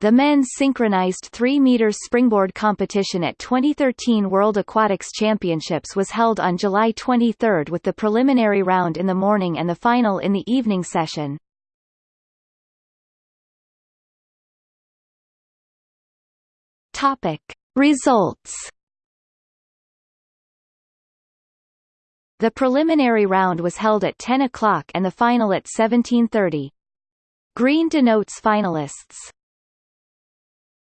The men's synchronized 3-meter springboard competition at 2013 World Aquatics Championships was held on July 23 with the preliminary round in the morning and the final in the evening session. Topic: Results. The preliminary round was held at 10 o'clock and the final at 17:30. Green denotes finalists.